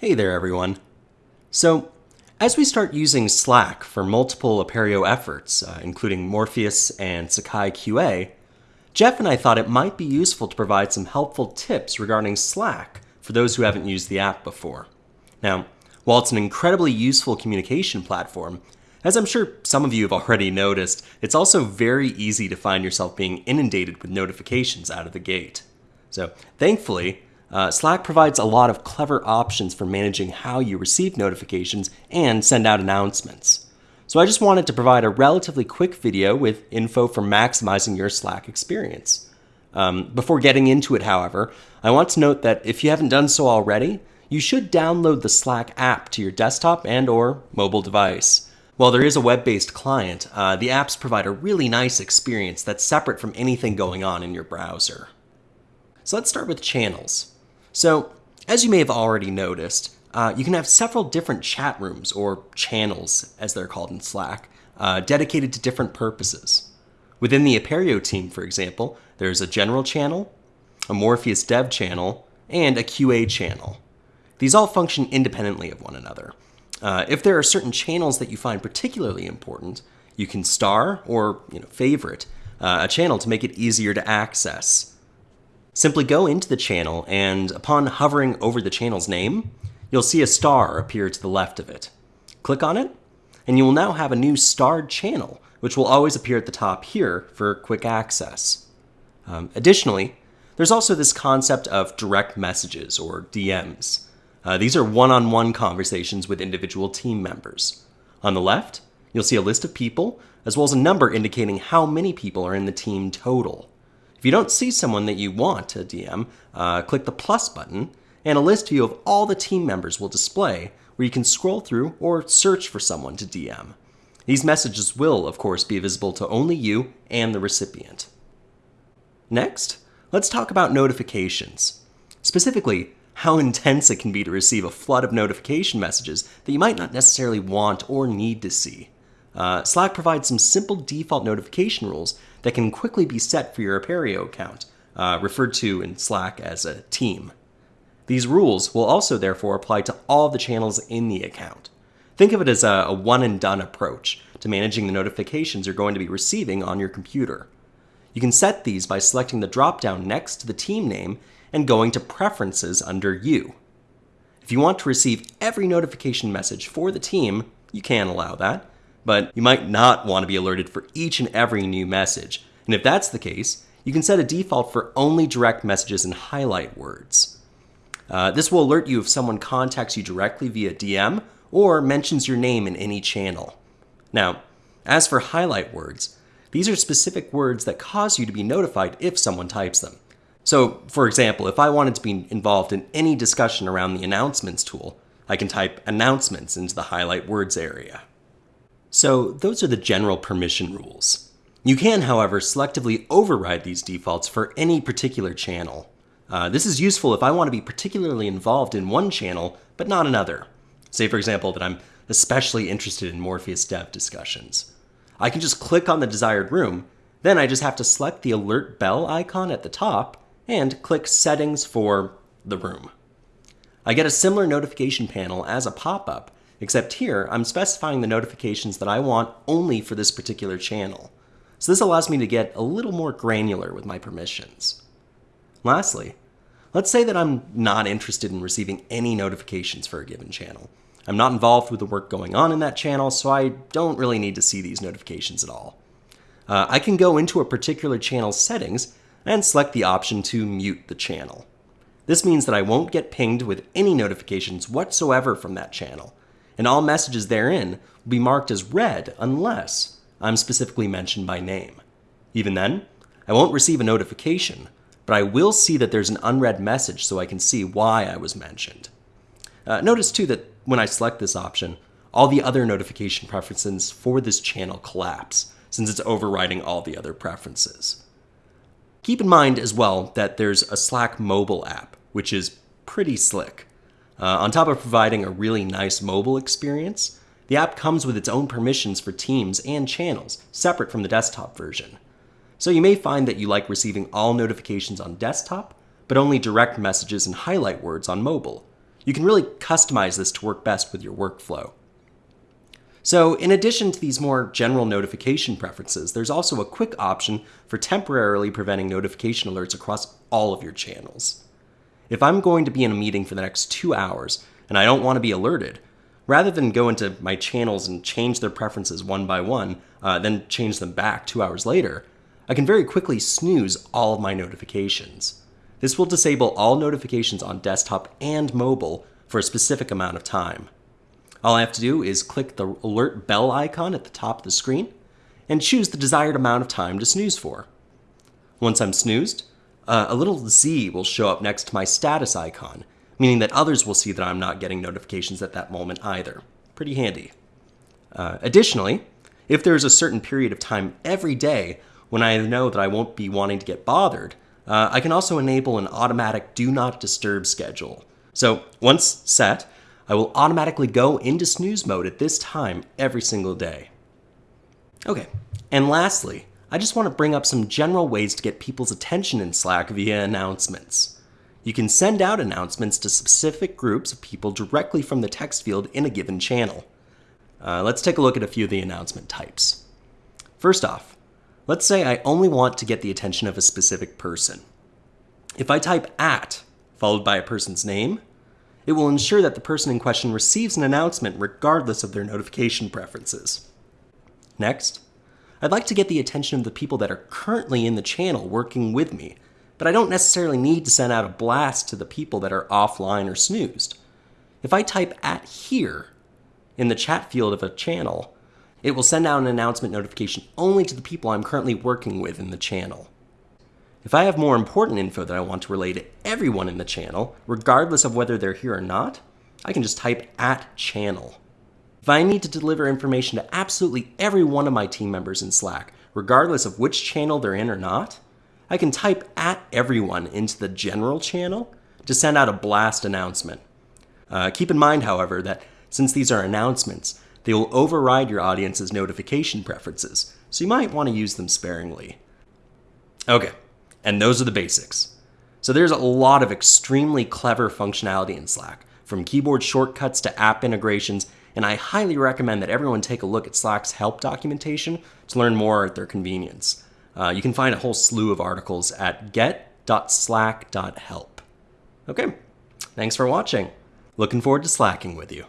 Hey there, everyone. So, as we start using Slack for multiple Apereo efforts, uh, including Morpheus and Sakai QA, Jeff and I thought it might be useful to provide some helpful tips regarding Slack for those who haven't used the app before. Now, while it's an incredibly useful communication platform, as I'm sure some of you have already noticed, it's also very easy to find yourself being inundated with notifications out of the gate. So, thankfully, uh, Slack provides a lot of clever options for managing how you receive notifications and send out announcements. So I just wanted to provide a relatively quick video with info for maximizing your Slack experience. Um, before getting into it, however, I want to note that if you haven't done so already, you should download the Slack app to your desktop and or mobile device. While there is a web-based client, uh, the apps provide a really nice experience that's separate from anything going on in your browser. So let's start with channels. So, as you may have already noticed, uh, you can have several different chat rooms, or channels as they're called in Slack, uh, dedicated to different purposes. Within the Apereo team, for example, there's a general channel, a Morpheus dev channel, and a QA channel. These all function independently of one another. Uh, if there are certain channels that you find particularly important, you can star or you know, favorite uh, a channel to make it easier to access. Simply go into the channel and upon hovering over the channel's name, you'll see a star appear to the left of it. Click on it, and you will now have a new starred channel, which will always appear at the top here for quick access. Um, additionally, there's also this concept of direct messages, or DMs. Uh, these are one-on-one -on -one conversations with individual team members. On the left, you'll see a list of people, as well as a number indicating how many people are in the team total. If you don't see someone that you want to DM, uh, click the plus button, and a list view of all the team members will display where you can scroll through or search for someone to DM. These messages will, of course, be visible to only you and the recipient. Next, let's talk about notifications. Specifically, how intense it can be to receive a flood of notification messages that you might not necessarily want or need to see. Uh, Slack provides some simple default notification rules that can quickly be set for your Apereo account, uh, referred to in Slack as a team. These rules will also therefore apply to all the channels in the account. Think of it as a, a one and done approach to managing the notifications you're going to be receiving on your computer. You can set these by selecting the drop-down next to the team name and going to Preferences under You. If you want to receive every notification message for the team, you can allow that, but you might not want to be alerted for each and every new message. And if that's the case, you can set a default for only direct messages and highlight words. Uh, this will alert you if someone contacts you directly via DM or mentions your name in any channel. Now, as for highlight words, these are specific words that cause you to be notified if someone types them. So, for example, if I wanted to be involved in any discussion around the announcements tool, I can type announcements into the highlight words area. So those are the general permission rules. You can, however, selectively override these defaults for any particular channel. Uh, this is useful if I want to be particularly involved in one channel, but not another. Say, for example, that I'm especially interested in Morpheus dev discussions. I can just click on the desired room, then I just have to select the alert bell icon at the top and click settings for the room. I get a similar notification panel as a pop-up, except here I'm specifying the notifications that I want only for this particular channel. So this allows me to get a little more granular with my permissions. Lastly, let's say that I'm not interested in receiving any notifications for a given channel. I'm not involved with the work going on in that channel, so I don't really need to see these notifications at all. Uh, I can go into a particular channel's settings and select the option to mute the channel. This means that I won't get pinged with any notifications whatsoever from that channel, and all messages therein will be marked as read unless I'm specifically mentioned by name. Even then, I won't receive a notification, but I will see that there's an unread message so I can see why I was mentioned. Uh, notice too that when I select this option, all the other notification preferences for this channel collapse, since it's overriding all the other preferences. Keep in mind as well that there's a Slack mobile app, which is pretty slick. Uh, on top of providing a really nice mobile experience, the app comes with its own permissions for teams and channels, separate from the desktop version. So you may find that you like receiving all notifications on desktop, but only direct messages and highlight words on mobile. You can really customize this to work best with your workflow. So, in addition to these more general notification preferences, there's also a quick option for temporarily preventing notification alerts across all of your channels. If I'm going to be in a meeting for the next two hours and I don't want to be alerted, rather than go into my channels and change their preferences one by one, uh, then change them back two hours later, I can very quickly snooze all of my notifications. This will disable all notifications on desktop and mobile for a specific amount of time. All I have to do is click the alert bell icon at the top of the screen and choose the desired amount of time to snooze for. Once I'm snoozed, uh, a little Z will show up next to my status icon, meaning that others will see that I'm not getting notifications at that moment either. Pretty handy. Uh, additionally, if there's a certain period of time every day when I know that I won't be wanting to get bothered, uh, I can also enable an automatic do not disturb schedule. So once set, I will automatically go into snooze mode at this time every single day. Okay, and lastly, I just want to bring up some general ways to get people's attention in Slack via announcements. You can send out announcements to specific groups of people directly from the text field in a given channel. Uh, let's take a look at a few of the announcement types. First off, let's say I only want to get the attention of a specific person. If I type at, followed by a person's name, it will ensure that the person in question receives an announcement regardless of their notification preferences. Next, I'd like to get the attention of the people that are currently in the channel working with me, but I don't necessarily need to send out a blast to the people that are offline or snoozed. If I type at here in the chat field of a channel, it will send out an announcement notification only to the people I'm currently working with in the channel. If I have more important info that I want to relay to everyone in the channel, regardless of whether they're here or not, I can just type at channel. If I need to deliver information to absolutely every one of my team members in Slack, regardless of which channel they're in or not, I can type at everyone into the general channel to send out a blast announcement. Uh, keep in mind, however, that since these are announcements, they will override your audience's notification preferences, so you might want to use them sparingly. Okay, and those are the basics. So there's a lot of extremely clever functionality in Slack, from keyboard shortcuts to app integrations, and I highly recommend that everyone take a look at Slack's help documentation to learn more at their convenience. Uh, you can find a whole slew of articles at get.slack.help. Okay, thanks for watching. Looking forward to slacking with you.